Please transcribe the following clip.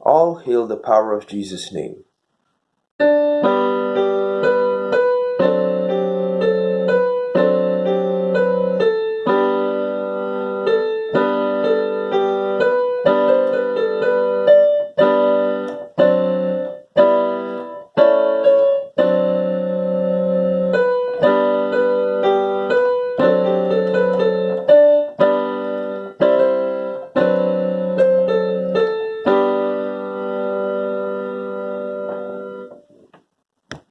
All hail the power of Jesus' name.